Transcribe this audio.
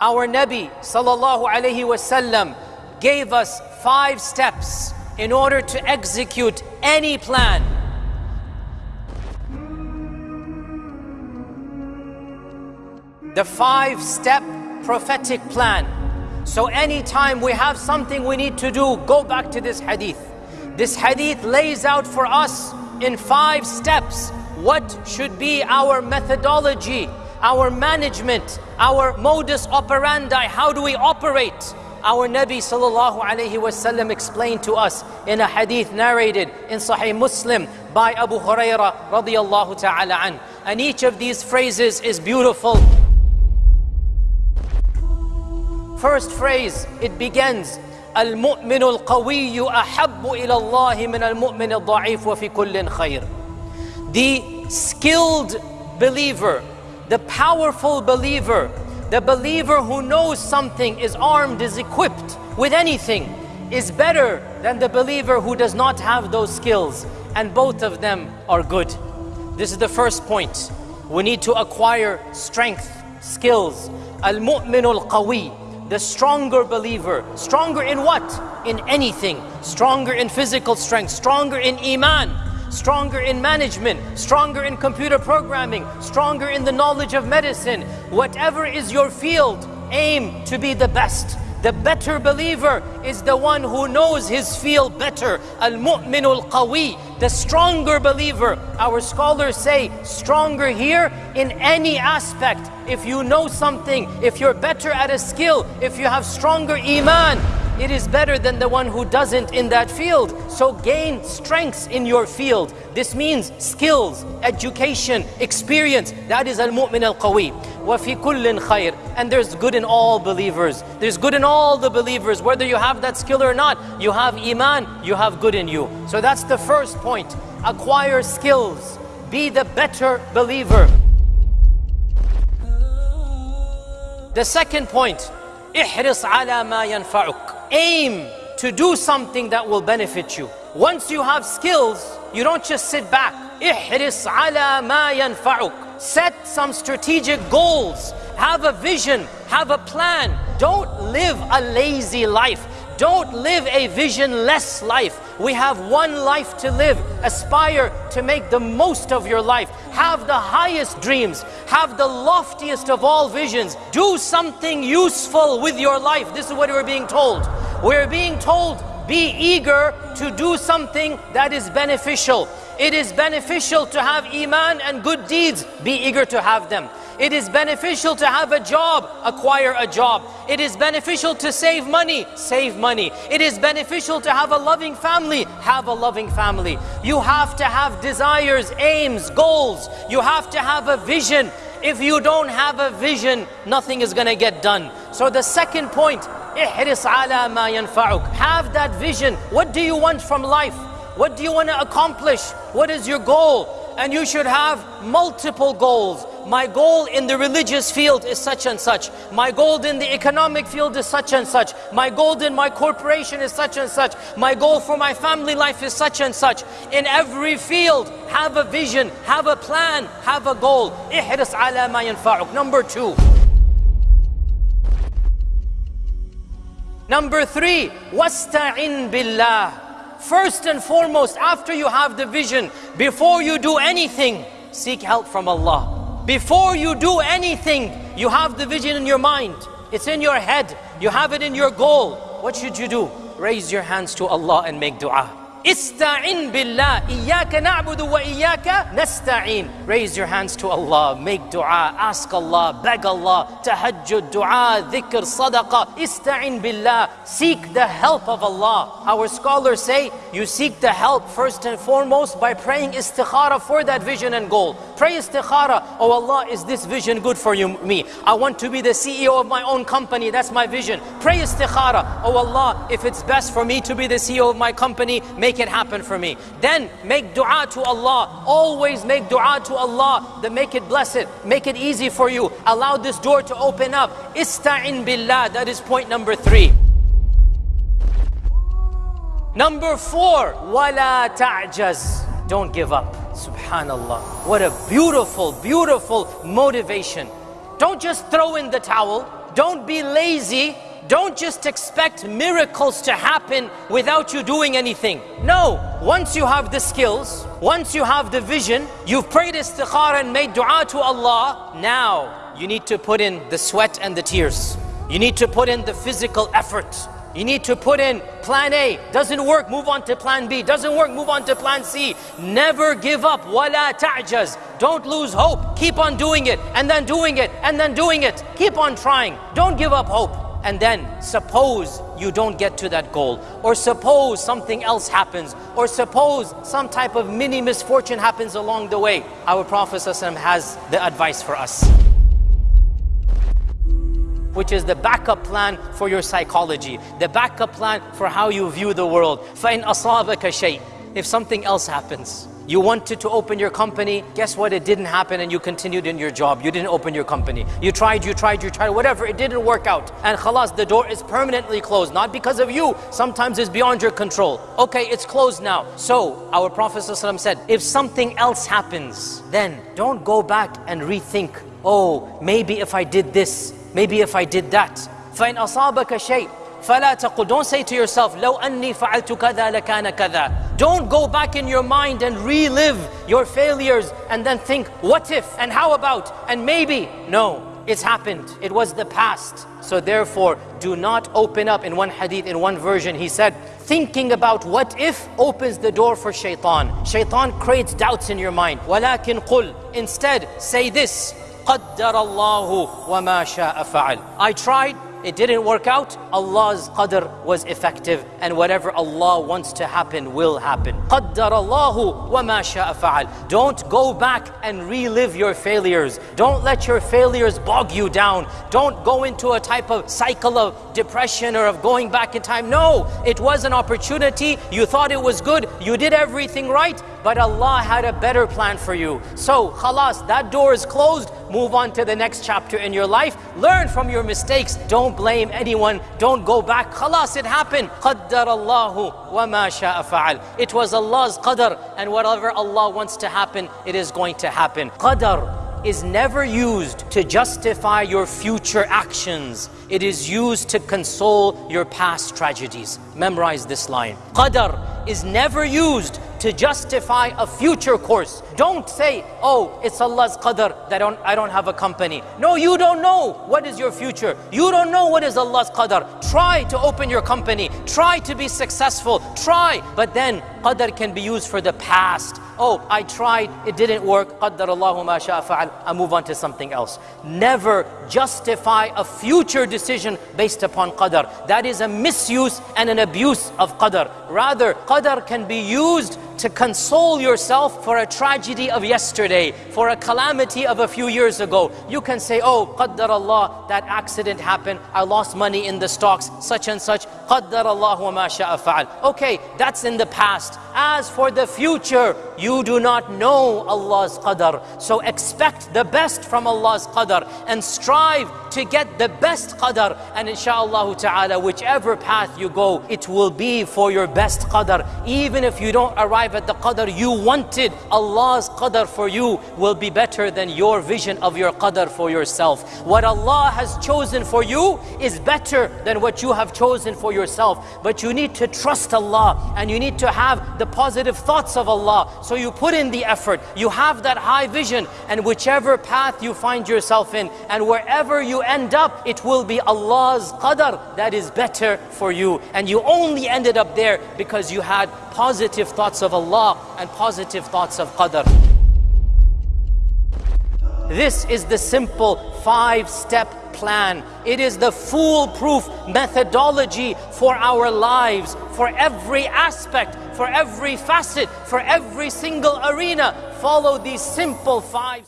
Our Nabi sallallahu alayhi wasallam gave us five steps in order to execute any plan. The five step prophetic plan. So anytime we have something we need to do, go back to this hadith. This hadith lays out for us in five steps what should be our methodology, our management, our modus operandi, how do we operate? Our Nabi sallallahu alayhi wasallam explained to us in a hadith narrated in Sahih Muslim by Abu Hurairah radiyallahu ta'ala an. And each of these phrases is beautiful. First phrase, it begins المؤمن القوي أحب إلى الله من المؤمن الضعيف وفي كل خير. The skilled believer, the powerful believer, the believer who knows something, is armed, is equipped with anything, is better than the believer who does not have those skills. And both of them are good. This is the first point. We need to acquire strength, skills. Al-mu'min al-qawi, the stronger believer. Stronger in what? In anything. Stronger in physical strength, stronger in iman, stronger in management, stronger in computer programming, stronger in the knowledge of medicine. Whatever is your field, aim to be the best. The better believer is the one who knows his field better. Al-mu'minul qawi, the stronger believer. Our scholars say stronger here in any aspect. If you know something, if you're better at a skill, if you have stronger iman, it is better than the one who doesn't in that field. So gain strengths in your field. This means skills, education, experience. That is al-mu'min al-qawi. وَفِي كُلٍّ خَيْرٍ And there's good in all believers. There's good in all the believers. Whether you have that skill or not, you have iman, you have good in you. So that's the first point. Acquire skills. Be the better believer. The second point, احرص على ما ينفعك aim to do something that will benefit you. Once you have skills, you don't just sit back. احرص على ما ينفعك. Set some strategic goals. Have a vision. Have a plan. Don't live a lazy life. Don't live a visionless life. We have one life to live. Aspire to make the most of your life. Have the highest dreams. Have the loftiest of all visions. Do something useful with your life. This is what we're being told. We're being told, be eager to do something that is beneficial. It is beneficial to have iman and good deeds. Be eager to have them. It is beneficial to have a job, acquire a job. It is beneficial to save money, save money. It is beneficial to have a loving family, have a loving family. You have to have desires, aims, goals. You have to have a vision. If you don't have a vision, nothing is going to get done. So the second point, احرص على ما ينفعك. Have that vision. What do you want from life? What do you want to accomplish? What is your goal? And you should have multiple goals. My goal in the religious field is such and such. My goal in the economic field is such and such. My goal in my corporation is such and such. My goal for my family life is such and such. In every field, have a vision, have a plan, have a goal. احرص على ما ينفعك. Number two. Number three, wasta'in billah. First and foremost, after you have the vision, before you do anything, seek help from Allah. Before you do anything, you have the vision in your mind. It's in your head. You have it in your goal. What should you do? Raise your hands to Allah and make dua. Ista'in billah. Iyaka na'budu wa iyaka nasta'in. Raise your hands to Allah. Make dua. Ask Allah. Beg Allah. Tahajjud, dua, dhikr, sadaqah. Ista'in billah. Seek the help of Allah. Our scholars say you seek the help first and foremost by praying istikhara for that vision and goal. Pray istikhara. Oh Allah, is this vision good for you, me? I want to be the CEO of my own company. That's my vision. Pray istikhara. Oh Allah, if it's best for me to be the CEO of my company, make it happen for me. Then make dua to Allah. Always make dua to Allah. Then make it blessed. Make it easy for you. Allow this door to open up. Ista'in billah. That is point number three. Number four, wala ta'jaz. Don't give up. Subhanallah. What a beautiful, beautiful motivation. Don't just throw in the towel. Don't be lazy. Don't just expect miracles to happen without you doing anything. No, once you have the skills, once you have the vision, you've prayed istikhara and made dua to Allah, now you need to put in the sweat and the tears. You need to put in the physical effort. You need to put in plan A. Doesn't work, move on to plan B. Doesn't work, move on to plan C. Never give up. Wala ta'jaz. Don't lose hope. Keep on doing it, and then doing it, and then doing it. Keep on trying. Don't give up hope And then suppose you don't get to that goal, or suppose something else happens, or suppose some type of mini misfortune happens along the way. Our Prophet ﷺ has the advice for us which is the backup plan for your psychology, the backup plan for how you view the world. فَإِنْ أَصَابَكَ شَيْءٍ If something else happens, you wanted to open your company, guess what? It didn't happen and you continued in your job. You didn't open your company. You tried, you tried, you tried, whatever, it didn't work out. And khalas, the door is permanently closed, not because of you. Sometimes it's beyond your control. Okay, it's closed now. So, our Prophet ﷺ said, if something else happens, then don't go back and rethink. Oh, maybe if I did this, Maybe if I did that. فَإِنْ أَصَابَكَ شَيْءٍ فَلَا تَقُلْ Don't say to yourself, لَوْ أَنِّي فَعَلْتُ كَذَا لَكَانَ كَذَا Don't go back in your mind and relive your failures and then think, what if and how about and maybe. No, it's happened. It was the past. So therefore, do not open up. In one hadith, in one version, he said, thinking about what if opens the door for shaitan. Shaitan creates doubts in your mind. وَلَكِنْ قُلْ Instead, say this, قدر الله وما شاء فعل I tried it didn't work out, Allah's qadr was effective and whatever Allah wants to happen will happen. قدر الله وما شاء فعل. Don't go back and relive your failures. Don't let your failures bog you down. Don't go into a type of cycle of depression or of going back in time. No, it was an opportunity. You thought it was good. You did everything right, but Allah had a better plan for you. So, khalas, that door is closed. Move on to the next chapter in your life. Learn from your mistakes. Don't blame anyone. Don't go back. Khalas, it happened. قَدَّرَ اللَّهُ وَمَا شَاءَ فَعَلْ It was Allah's qadr and whatever Allah wants to happen, it is going to happen. Qadr is never used to justify your future actions. It is used to console your past tragedies. Memorize this line. Qadr is never used to justify a future course. Don't say, oh, it's Allah's qadr that I don't, I don't have a company. No, you don't know what is your future. You don't know what is Allah's qadr. Try to open your company. Try to be successful. Try. But then qadr can be used for the past. Oh, I tried, it didn't work. قدر الله ما شاء فعل. I move on to something else. Never justify a future decision based upon qadr. That is a misuse and an abuse of qadr. Rather, qadr can be used to console yourself for a tragedy of yesterday, for a calamity of a few years ago. You can say, oh, qaddar Allah, that accident happened, I lost money in the stocks, such and such. Qaddar Allah sha'a fa'al. Okay, that's in the past. As for the future, you do not know Allah's qadar. So expect the best from Allah's qadar and strive to get the best qadar. And inshallah ta'ala, whichever path you go, it will be for your best qadar. Even if you don't arrive at the qadr you wanted, Allah's qadr for you will be better than your vision of your qadr for yourself. What Allah has chosen for you is better than what you have chosen for yourself. But you need to trust Allah and you need to have the positive thoughts of Allah. So you put in the effort, you have that high vision, and whichever path you find yourself in, and wherever you end up, it will be Allah's qadr that is better for you. And you only ended up there because you had positive thoughts of Allah and positive thoughts of qadr. This is the simple five-step plan. It is the foolproof methodology for our lives, for every aspect, for every facet, for every single arena. Follow these simple five